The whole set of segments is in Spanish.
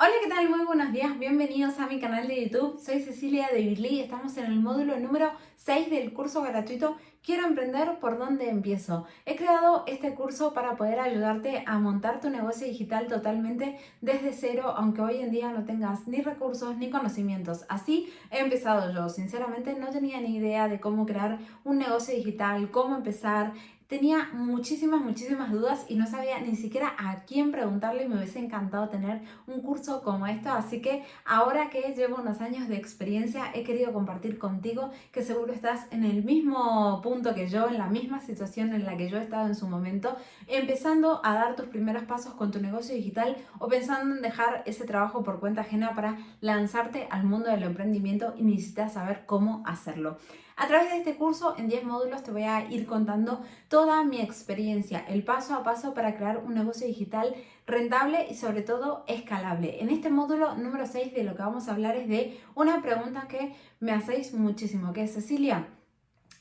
Hola, ¿qué tal? Muy buenos días, bienvenidos a mi canal de YouTube. Soy Cecilia de Birly, estamos en el módulo número 6 del curso gratuito Quiero emprender, ¿por dónde empiezo? He creado este curso para poder ayudarte a montar tu negocio digital totalmente desde cero, aunque hoy en día no tengas ni recursos ni conocimientos. Así he empezado yo. Sinceramente no tenía ni idea de cómo crear un negocio digital, cómo empezar, tenía muchísimas, muchísimas dudas y no sabía ni siquiera a quién preguntarle y me hubiese encantado tener un curso como esto. Así que ahora que llevo unos años de experiencia he querido compartir contigo que seguro estás en el mismo punto que yo, en la misma situación en la que yo he estado en su momento, empezando a dar tus primeros pasos con tu negocio digital o pensando en dejar ese trabajo por cuenta ajena para lanzarte al mundo del emprendimiento y necesitas saber cómo hacerlo. A través de este curso, en 10 módulos, te voy a ir contando toda mi experiencia, el paso a paso para crear un negocio digital rentable y sobre todo escalable. En este módulo número 6 de lo que vamos a hablar es de una pregunta que me hacéis muchísimo, que es Cecilia,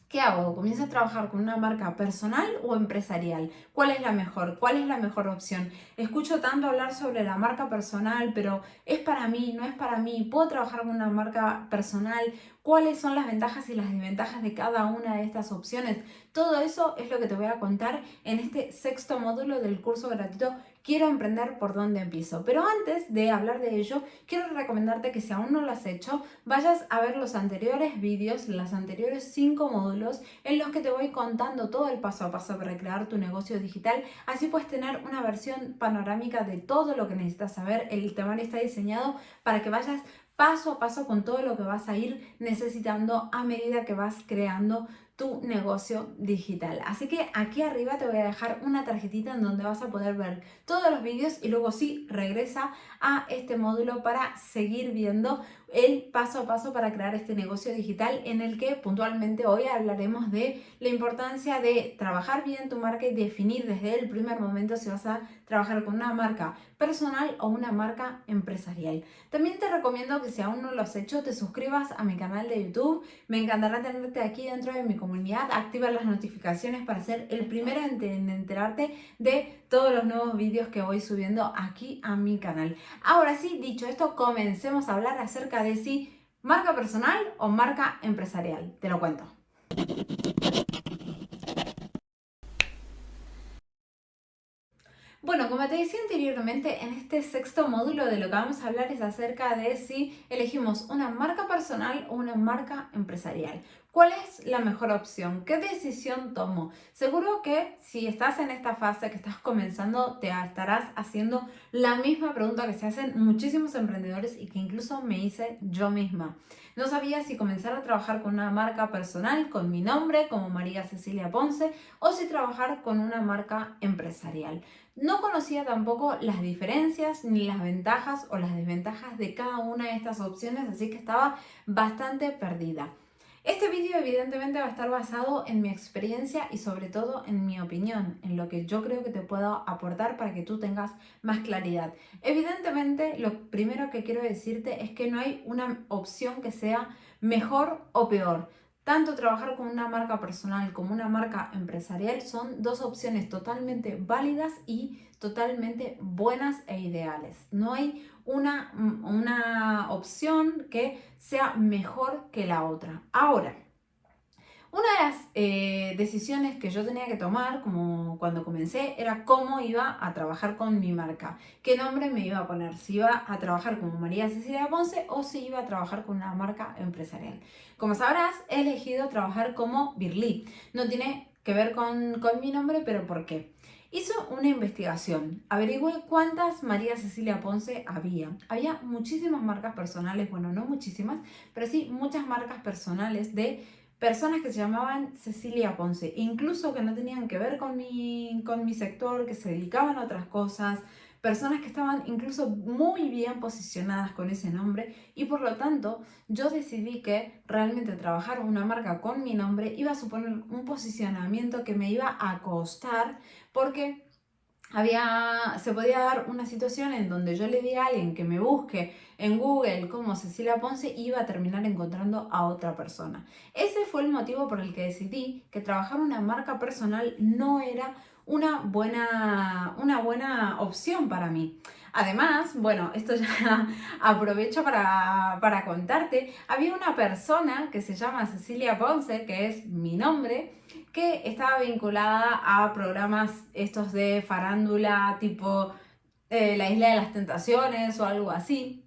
¿Qué hago? ¿Comienzo a trabajar con una marca personal o empresarial? ¿Cuál es la mejor? ¿Cuál es la mejor opción? Escucho tanto hablar sobre la marca personal, pero ¿es para mí? ¿No es para mí? ¿Puedo trabajar con una marca personal? ¿Cuáles son las ventajas y las desventajas de cada una de estas opciones? Todo eso es lo que te voy a contar en este sexto módulo del curso gratuito Quiero emprender por dónde empiezo. Pero antes de hablar de ello, quiero recomendarte que si aún no lo has hecho, vayas a ver los anteriores vídeos, los anteriores cinco módulos en los que te voy contando todo el paso a paso para crear tu negocio digital. Así puedes tener una versión panorámica de todo lo que necesitas saber. El temario está diseñado para que vayas paso a paso con todo lo que vas a ir necesitando a medida que vas creando tu negocio digital. Así que aquí arriba te voy a dejar una tarjetita en donde vas a poder ver todos los vídeos y luego sí regresa a este módulo para seguir viendo el paso a paso para crear este negocio digital en el que puntualmente hoy hablaremos de la importancia de trabajar bien tu marca y definir desde el primer momento si vas a trabajar con una marca personal o una marca empresarial. También te recomiendo que si aún no lo has hecho te suscribas a mi canal de YouTube. Me encantará tenerte aquí dentro de mi comunidad. Activa las notificaciones para ser el primero en enterarte de todos los nuevos vídeos que voy subiendo aquí a mi canal. Ahora sí, dicho esto, comencemos a hablar acerca de si marca personal o marca empresarial. Te lo cuento. Bueno, como te decía anteriormente, en este sexto módulo de lo que vamos a hablar es acerca de si elegimos una marca personal o una marca empresarial. ¿Cuál es la mejor opción? ¿Qué decisión tomo? Seguro que si estás en esta fase que estás comenzando, te estarás haciendo la misma pregunta que se hacen muchísimos emprendedores y que incluso me hice yo misma. No sabía si comenzar a trabajar con una marca personal, con mi nombre, como María Cecilia Ponce, o si trabajar con una marca empresarial. No conocía tampoco las diferencias ni las ventajas o las desventajas de cada una de estas opciones, así que estaba bastante perdida. Este vídeo evidentemente va a estar basado en mi experiencia y sobre todo en mi opinión, en lo que yo creo que te puedo aportar para que tú tengas más claridad. Evidentemente lo primero que quiero decirte es que no hay una opción que sea mejor o peor. Tanto trabajar con una marca personal como una marca empresarial son dos opciones totalmente válidas y totalmente buenas e ideales. No hay una, una opción que sea mejor que la otra. Ahora, una de las eh, decisiones que yo tenía que tomar, como cuando comencé, era cómo iba a trabajar con mi marca. ¿Qué nombre me iba a poner? Si iba a trabajar como María Cecilia Ponce o si iba a trabajar con una marca empresarial. Como sabrás, he elegido trabajar como Birly. No tiene que ver con, con mi nombre, pero ¿por qué? Hizo una investigación, averigüé cuántas María Cecilia Ponce había. Había muchísimas marcas personales, bueno, no muchísimas, pero sí muchas marcas personales de personas que se llamaban Cecilia Ponce, incluso que no tenían que ver con mi, con mi sector, que se dedicaban a otras cosas, personas que estaban incluso muy bien posicionadas con ese nombre y por lo tanto yo decidí que realmente trabajar una marca con mi nombre iba a suponer un posicionamiento que me iba a costar porque había, se podía dar una situación en donde yo le di a alguien que me busque en Google como Cecilia Ponce iba a terminar encontrando a otra persona. Ese fue el motivo por el que decidí que trabajar una marca personal no era una buena, una buena opción para mí. Además, bueno, esto ya aprovecho para, para contarte, había una persona que se llama Cecilia Ponce, que es mi nombre, que estaba vinculada a programas estos de farándula tipo eh, La Isla de las Tentaciones o algo así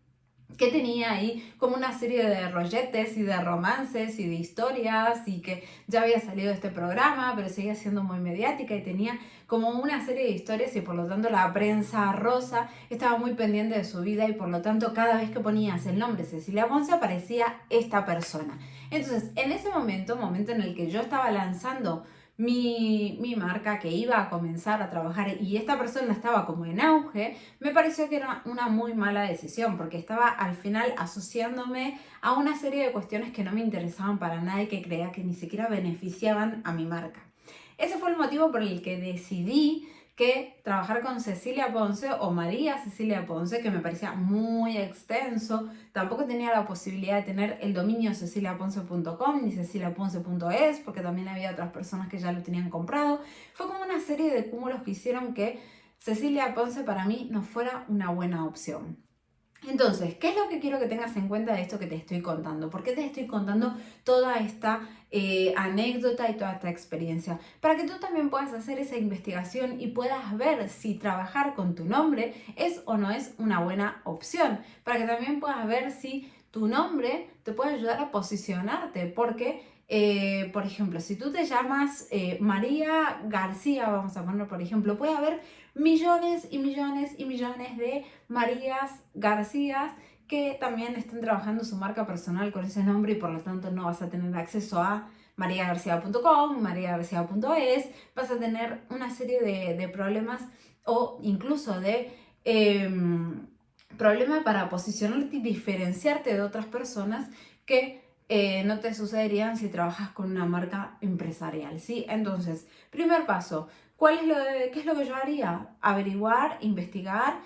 que tenía ahí como una serie de rolletes y de romances y de historias y que ya había salido este programa, pero seguía siendo muy mediática y tenía como una serie de historias y por lo tanto la prensa rosa estaba muy pendiente de su vida y por lo tanto cada vez que ponías el nombre Cecilia Ponce aparecía esta persona. Entonces, en ese momento, momento en el que yo estaba lanzando mi, marca que iba a comenzar a trabajar y esta persona estaba como en auge, me pareció que era una muy mala decisión porque estaba al final asociándome a una serie de cuestiones que no me interesaban para nada y que creía que ni siquiera beneficiaban a mi marca. Ese fue el motivo por el que decidí que trabajar con Cecilia Ponce o María Cecilia Ponce, que me parecía muy extenso. Tampoco tenía la posibilidad de tener el dominio ceciliaponce.com ni ceciliaponce.es, porque también había otras personas que ya lo tenían comprado. Fue como una serie de cúmulos que hicieron que Cecilia Ponce para mí no fuera una buena opción. Entonces, ¿qué es lo que quiero que tengas en cuenta de esto que te estoy contando? ¿Por qué te estoy contando toda esta eh, anécdota y toda esta experiencia? Para que tú también puedas hacer esa investigación y puedas ver si trabajar con tu nombre es o no es una buena opción. Para que también puedas ver si tu nombre te puede ayudar a posicionarte, porque eh, por ejemplo, si tú te llamas eh, María García, vamos a ponerlo por ejemplo, puede haber millones y millones y millones de Marías García que también están trabajando su marca personal con ese nombre y por lo tanto no vas a tener acceso a mariagarcia.com, mariagarcia.es, vas a tener una serie de, problemas o incluso de em, problemas para posicionarte y diferenciarte de otras personas que eh, no te sucederían si trabajas con una marca empresarial, ¿sí? Entonces, primer paso, ¿cuál es lo ¿qué es lo que yo haría? Averiguar, investigar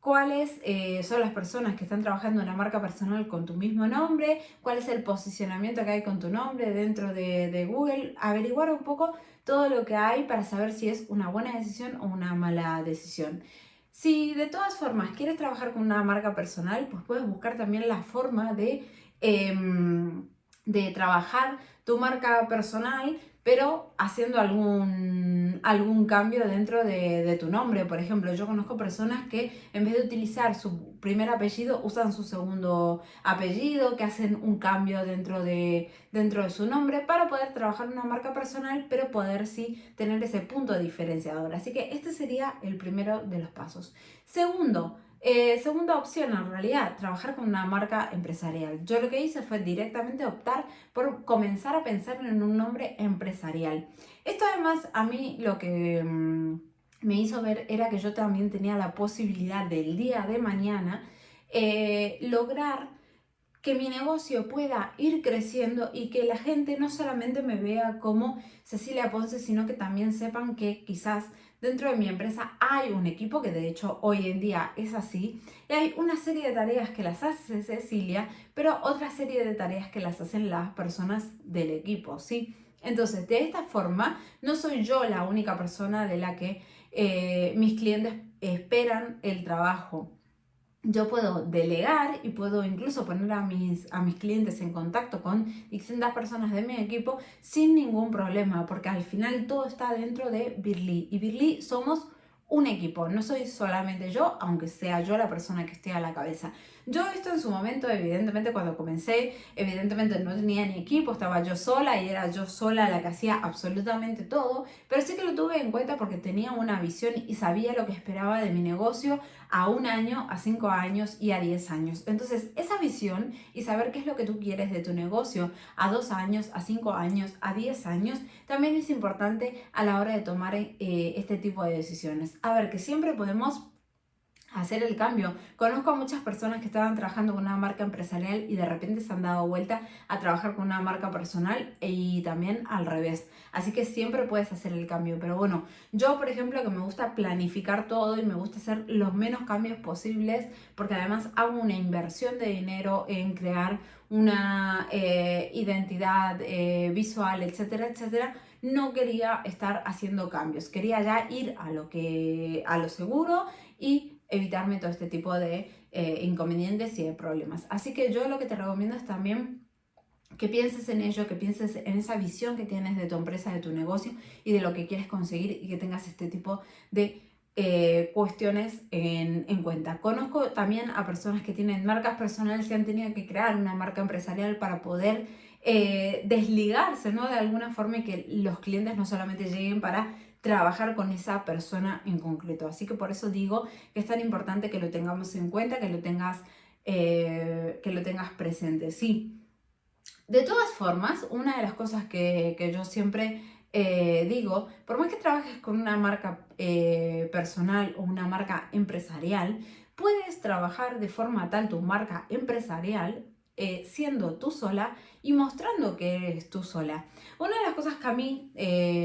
cuáles eh, son las personas que están trabajando en una marca personal con tu mismo nombre, cuál es el posicionamiento que hay con tu nombre dentro de, Google, averiguar un poco todo lo que hay para saber si es una buena decisión o una mala decisión. Si de todas formas quieres trabajar con una marca personal, pues puedes buscar también la forma de Em, de trabajar tu marca personal, pero haciendo algún, algún cambio dentro de, tu nombre. Por ejemplo, yo conozco personas que en vez de utilizar su primer apellido, usan su segundo apellido, que hacen un cambio dentro de, dentro de su nombre para poder trabajar una marca personal, pero poder sí tener ese punto diferenciador. Así que este sería el primero de los pasos. Segundo, eh, segunda opción, en realidad, trabajar con una marca empresarial. Yo lo que hice fue directamente optar por comenzar a pensar en un nombre empresarial. Esto además a mí lo que mm, me hizo ver era que yo también tenía la posibilidad del día de mañana eh, lograr que mi negocio pueda ir creciendo y que la gente no solamente me vea como Cecilia Ponce, sino que también sepan que quizás dentro de mi empresa hay un equipo, que de hecho hoy en día es así, y hay una serie de tareas que las hace Cecilia, pero otra serie de tareas que las hacen las personas del equipo, ¿sí? Entonces, de esta forma, no soy yo la única persona de la que eh, mis clientes esperan el trabajo yo puedo delegar y puedo incluso poner a mis, a mis clientes en contacto con distintas personas de mi equipo sin ningún problema, porque al final todo está dentro de Birly. Y Birly somos un equipo, no soy solamente yo, aunque sea yo la persona que esté a la cabeza. Yo esto en su momento, evidentemente cuando comencé, evidentemente no tenía ni equipo, estaba yo sola y era yo sola la que hacía absolutamente todo, pero sí que lo tuve en cuenta porque tenía una visión y sabía lo que esperaba de mi negocio a un año, a cinco años y a diez años. Entonces, esa visión y saber qué es lo que tú quieres de tu negocio a dos años, a cinco años, a diez años, también es importante a la hora de tomar eh, este tipo de decisiones. A ver, que siempre podemos hacer el cambio. Conozco a muchas personas que estaban trabajando con una marca empresarial y de repente se han dado vuelta a trabajar con una marca personal y también al revés. Así que siempre puedes hacer el cambio. Pero bueno, yo por ejemplo que me gusta planificar todo y me gusta hacer los menos cambios posibles porque además hago una inversión de dinero en crear una eh, identidad eh, visual, etcétera, etcétera no quería estar haciendo cambios, quería ya ir a lo que a lo seguro y evitarme todo este tipo de eh, inconvenientes y de problemas. Así que yo lo que te recomiendo es también que pienses en ello, que pienses en esa visión que tienes de tu empresa, de tu negocio y de lo que quieres conseguir y que tengas este tipo de eh, cuestiones en, en, cuenta. Conozco también a personas que tienen marcas personales y han tenido que crear una marca empresarial para poder eh, desligarse ¿no? de alguna forma y que los clientes no solamente lleguen para trabajar con esa persona en concreto. Así que por eso digo que es tan importante que lo tengamos en cuenta, que lo tengas, eh, que lo tengas presente. Sí. De todas formas, una de las cosas que, que yo siempre eh, digo, por más que trabajes con una marca eh, personal o una marca empresarial, puedes trabajar de forma tal tu marca empresarial eh, siendo tú sola y mostrando que eres tú sola. Una de las cosas que a mí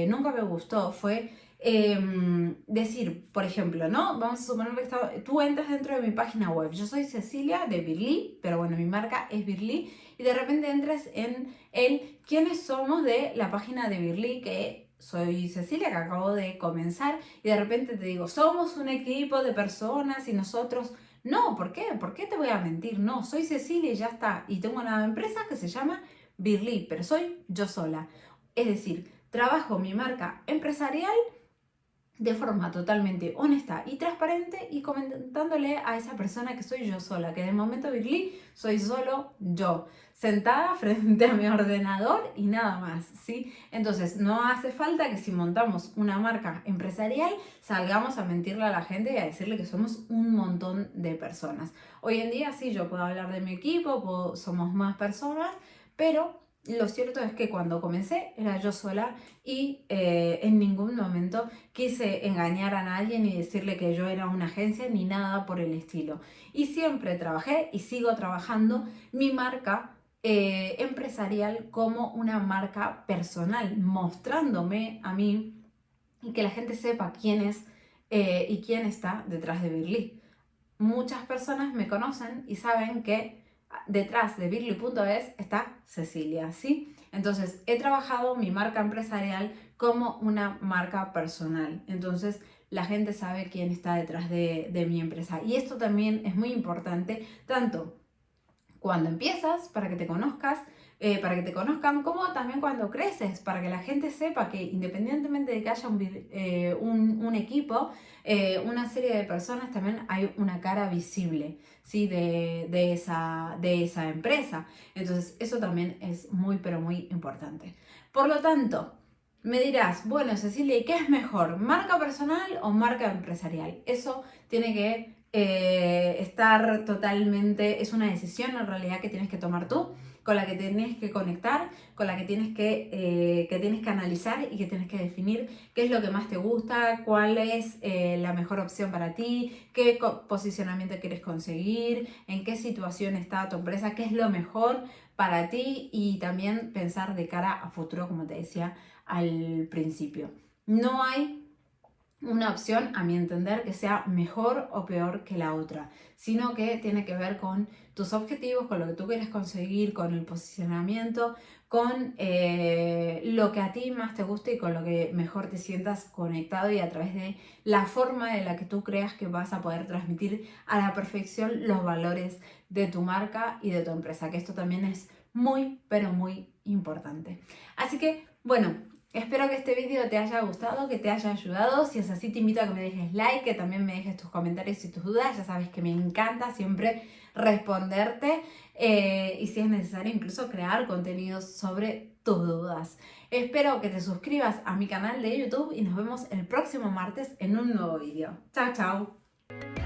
nunca me gustó fue em, decir, por ejemplo, ¿no? Vamos a suponer que tú entras dentro de mi página web. Yo soy Cecilia de Birly, pero bueno, mi marca es Birly y de repente entras en el quiénes somos de la página de Birly, que soy Cecilia, que acabo de comenzar, y de repente te digo, somos un equipo de personas y nosotros... No, ¿por qué? ¿Por qué te voy a mentir? No, soy Cecilia y ya está. Y tengo una empresa que se llama Birly, pero soy yo sola. Es decir, trabajo mi marca empresarial de forma totalmente honesta y transparente y comentándole a esa persona que soy yo sola, que de momento Birly soy solo yo, sentada frente a mi ordenador y nada más, ¿sí? Entonces no hace falta que si montamos una marca empresarial salgamos a mentirle a la gente y a decirle que somos un montón de personas. Hoy en día sí, yo puedo hablar de mi equipo, somos más personas, pero lo cierto es que cuando comencé era yo sola y eh, en ningún momento quise engañar a nadie ni decirle que yo era una agencia ni nada por el estilo. Y siempre trabajé y sigo trabajando mi marca eh, empresarial como una marca personal, mostrándome a mí y que la gente sepa quién es eh, y quién está detrás de Birly. Muchas personas me conocen y saben que detrás de Birly.es está Cecilia, ¿sí? Entonces, he trabajado mi marca empresarial como una marca personal. Entonces, la gente sabe quién está detrás de, de mi empresa. Y esto también es muy importante, tanto cuando empiezas, para que te conozcas, eh, para que te conozcan, como también cuando creces, para que la gente sepa que independientemente de que haya un, eh, un, equipo, eh, una serie de personas, también hay una cara visible ¿sí? de, de, esa, de esa empresa. Entonces eso también es muy, pero muy importante. Por lo tanto, me dirás, bueno Cecilia, ¿y qué es mejor? ¿Marca personal o marca empresarial? Eso tiene que estar totalmente, es una decisión en realidad que tienes que tomar tú con la que tienes que conectar, con la que tienes que, eh, que tienes que analizar y que tienes que definir qué es lo que más te gusta, cuál es eh, la mejor opción para ti, qué posicionamiento quieres conseguir, en qué situación está tu empresa, qué es lo mejor para ti y también pensar de cara a futuro, como te decía al principio. No hay una opción, a mi entender, que sea mejor o peor que la otra, sino que tiene que ver con tus objetivos, con lo que tú quieres conseguir, con el posicionamiento, con eh, lo que a ti más te guste y con lo que mejor te sientas conectado y a través de la forma de la que tú creas que vas a poder transmitir a la perfección los valores de tu marca y de tu empresa, que esto también es muy, pero muy importante. Así que, bueno, Espero que este vídeo te haya gustado, que te haya ayudado. Si es así, te invito a que me dejes like, que también me dejes tus comentarios y tus dudas. Ya sabes que me encanta siempre responderte eh, y si es necesario incluso crear contenidos sobre tus dudas. Espero que te suscribas a mi canal de YouTube y nos vemos el próximo martes en un nuevo vídeo. Chao, chao.